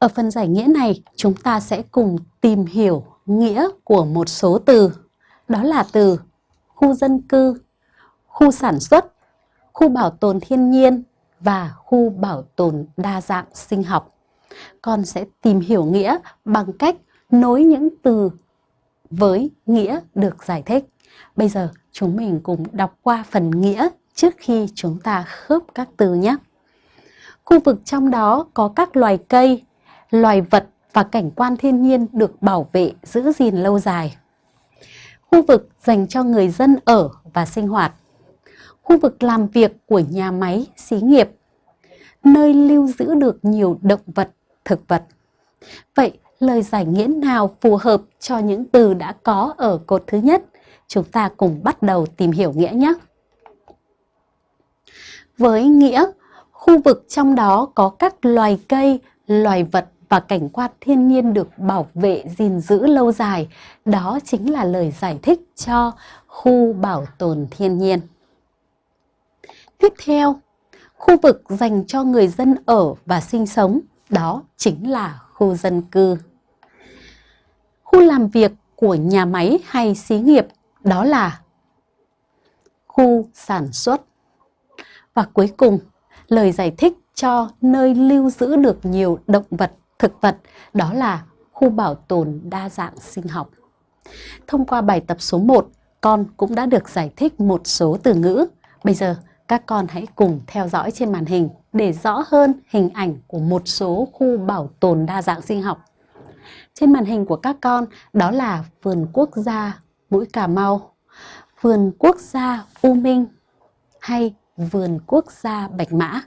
Ở phần giải nghĩa này, chúng ta sẽ cùng tìm hiểu nghĩa của một số từ. Đó là từ khu dân cư, khu sản xuất, khu bảo tồn thiên nhiên và khu bảo tồn đa dạng sinh học. Con sẽ tìm hiểu nghĩa bằng cách nối những từ với nghĩa được giải thích. Bây giờ chúng mình cùng đọc qua phần nghĩa trước khi chúng ta khớp các từ nhé. Khu vực trong đó có các loài cây, loài vật và cảnh quan thiên nhiên được bảo vệ giữ gìn lâu dài. Khu vực dành cho người dân ở và sinh hoạt. Khu vực làm việc của nhà máy, xí nghiệp. Nơi lưu giữ được nhiều động vật, thực vật. Vậy lời giải nghĩa nào phù hợp cho những từ đã có ở cột thứ nhất? Chúng ta cùng bắt đầu tìm hiểu nghĩa nhé. Với nghĩa, khu vực trong đó có các loài cây, loài vật và cảnh quan thiên nhiên được bảo vệ gìn giữ lâu dài, đó chính là lời giải thích cho khu bảo tồn thiên nhiên. Tiếp theo, khu vực dành cho người dân ở và sinh sống, đó chính là khu dân cư. Khu làm việc của nhà máy hay xí nghiệp, đó là khu sản xuất. Và cuối cùng, lời giải thích cho nơi lưu giữ được nhiều động vật, thực vật, đó là khu bảo tồn đa dạng sinh học. Thông qua bài tập số 1, con cũng đã được giải thích một số từ ngữ. Bây giờ, các con hãy cùng theo dõi trên màn hình để rõ hơn hình ảnh của một số khu bảo tồn đa dạng sinh học. Trên màn hình của các con đó là vườn quốc gia Mũi Cà Mau, vườn quốc gia U Minh hay vườn quốc gia Bạch Mã.